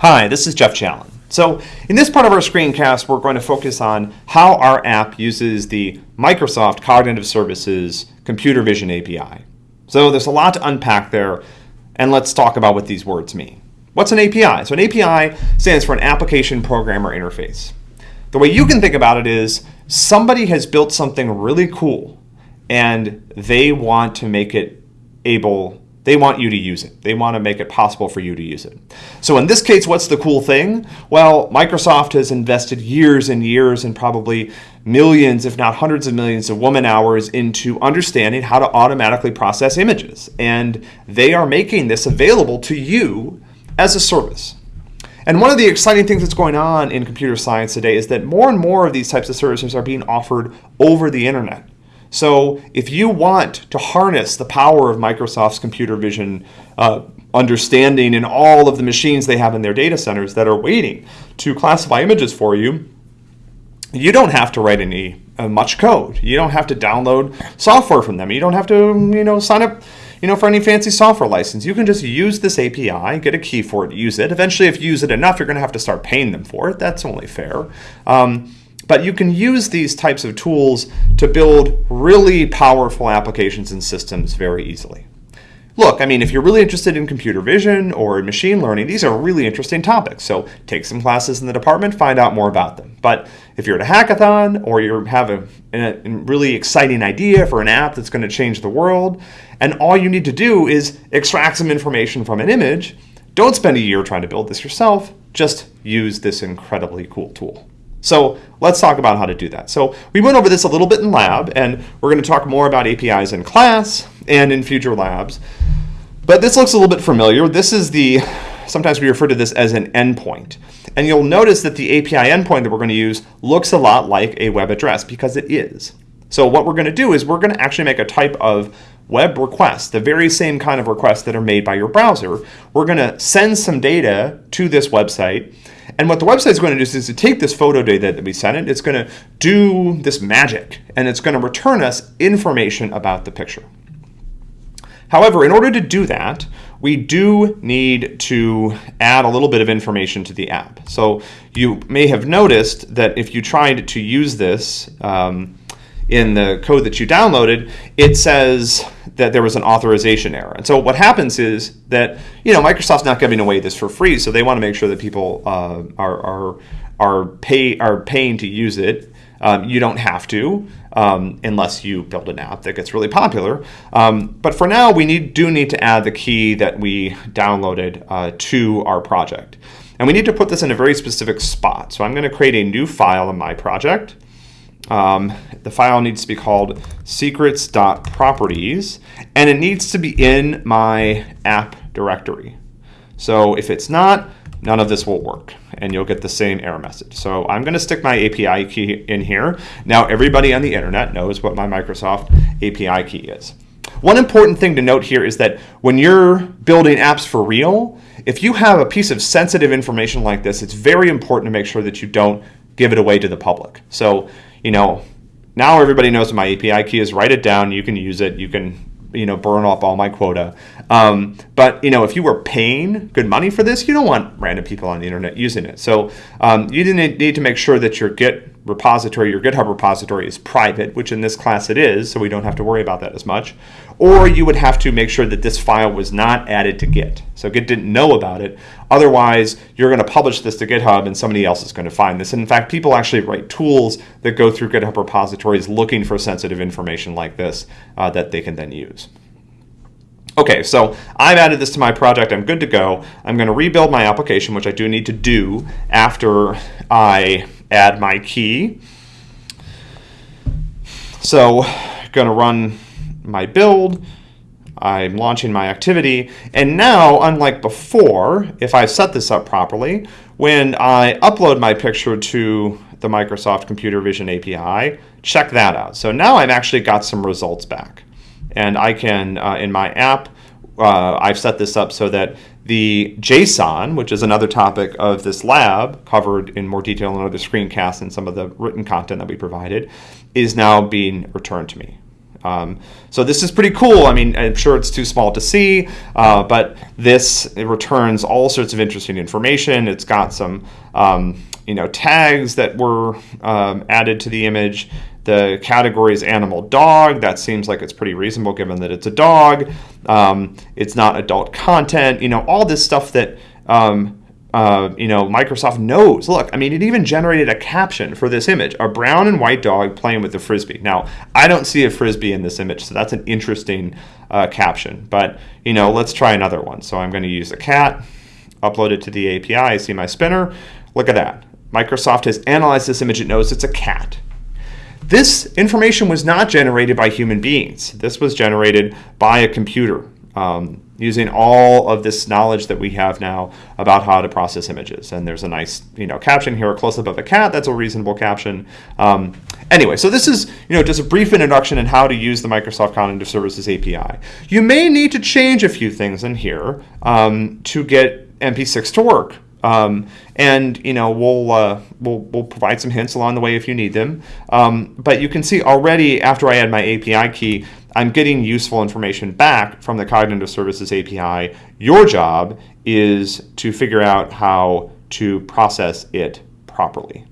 Hi, this is Jeff Challen. So in this part of our screencast, we're going to focus on how our app uses the Microsoft Cognitive Services Computer Vision API. So there's a lot to unpack there, and let's talk about what these words mean. What's an API? So an API stands for an Application Programmer Interface. The way you can think about it is somebody has built something really cool, and they want to make it able they want you to use it. They want to make it possible for you to use it. So in this case, what's the cool thing? Well, Microsoft has invested years and years and probably millions, if not hundreds of millions of woman hours into understanding how to automatically process images. And they are making this available to you as a service. And one of the exciting things that's going on in computer science today is that more and more of these types of services are being offered over the internet. So if you want to harness the power of Microsoft's computer vision uh, understanding in all of the machines they have in their data centers that are waiting to classify images for you, you don't have to write any uh, much code. You don't have to download software from them. You don't have to, you know, sign up, you know, for any fancy software license. You can just use this API, get a key for it, use it. Eventually, if you use it enough, you're going to have to start paying them for it. That's only fair. Um, but you can use these types of tools to build really powerful applications and systems very easily. Look, I mean, if you're really interested in computer vision or machine learning, these are really interesting topics. So take some classes in the department, find out more about them. But if you're at a hackathon or you have a, a really exciting idea for an app that's going to change the world, and all you need to do is extract some information from an image, don't spend a year trying to build this yourself. Just use this incredibly cool tool. So let's talk about how to do that. So we went over this a little bit in lab, and we're going to talk more about APIs in class and in future labs. But this looks a little bit familiar. This is the, sometimes we refer to this as an endpoint. And you'll notice that the API endpoint that we're going to use looks a lot like a web address because it is. So what we're going to do is we're going to actually make a type of web request, the very same kind of requests that are made by your browser. We're going to send some data to this website and what the website is going to do is, is to take this photo data that we sent it, it's going to do this magic, and it's going to return us information about the picture. However, in order to do that, we do need to add a little bit of information to the app. So you may have noticed that if you tried to use this, um, in the code that you downloaded, it says that there was an authorization error. And so what happens is that you know Microsoft's not giving away this for free, so they want to make sure that people uh, are are are pay are paying to use it. Um, you don't have to um, unless you build an app that gets really popular. Um, but for now, we need do need to add the key that we downloaded uh, to our project. And we need to put this in a very specific spot. So I'm going to create a new file in my project. Um, the file needs to be called secrets.properties and it needs to be in my app directory. So if it's not, none of this will work and you'll get the same error message. So I'm going to stick my API key in here. Now everybody on the internet knows what my Microsoft API key is. One important thing to note here is that when you're building apps for real, if you have a piece of sensitive information like this, it's very important to make sure that you don't give it away to the public. So you know, now everybody knows my API key is. Write it down. You can use it. You can you know burn off all my quota. Um, but you know if you were paying good money for this, you don't want random people on the internet using it. So um, you need to make sure that your Git repository, your GitHub repository is private, which in this class it is, so we don't have to worry about that as much. Or you would have to make sure that this file was not added to Git. So Git didn't know about it. Otherwise, you're going to publish this to GitHub and somebody else is going to find this. And in fact, people actually write tools that go through GitHub repositories looking for sensitive information like this uh, that they can then use. Okay, so I've added this to my project. I'm good to go. I'm going to rebuild my application, which I do need to do after I add my key. So going to run my build. I'm launching my activity. And now, unlike before, if I set this up properly, when I upload my picture to the Microsoft Computer Vision API, check that out. So now I've actually got some results back. And I can, uh, in my app, uh, I've set this up so that the JSON, which is another topic of this lab, covered in more detail in other screencasts and some of the written content that we provided, is now being returned to me. Um, so this is pretty cool. I mean, I'm sure it's too small to see, uh, but this returns all sorts of interesting information. It's got some, um, you know, tags that were um, added to the image. The category is animal dog. That seems like it's pretty reasonable given that it's a dog. Um, it's not adult content. You know, all this stuff that um, uh, you know, Microsoft knows. Look, I mean, it even generated a caption for this image: a brown and white dog playing with a frisbee. Now, I don't see a frisbee in this image, so that's an interesting uh, caption. But you know, let's try another one. So I'm going to use a cat, upload it to the API. I see my spinner. Look at that. Microsoft has analyzed this image. It knows it's a cat. This information was not generated by human beings. This was generated by a computer. Um, using all of this knowledge that we have now about how to process images. And there's a nice, you know, caption here, a close-up of a cat. That's a reasonable caption. Um, anyway, so this is, you know, just a brief introduction in how to use the Microsoft Cognitive Services API. You may need to change a few things in here um, to get MP6 to work. Um, and you know we'll, uh, we'll we'll provide some hints along the way if you need them. Um, but you can see already after I add my API key, I'm getting useful information back from the Cognitive Services API. Your job is to figure out how to process it properly.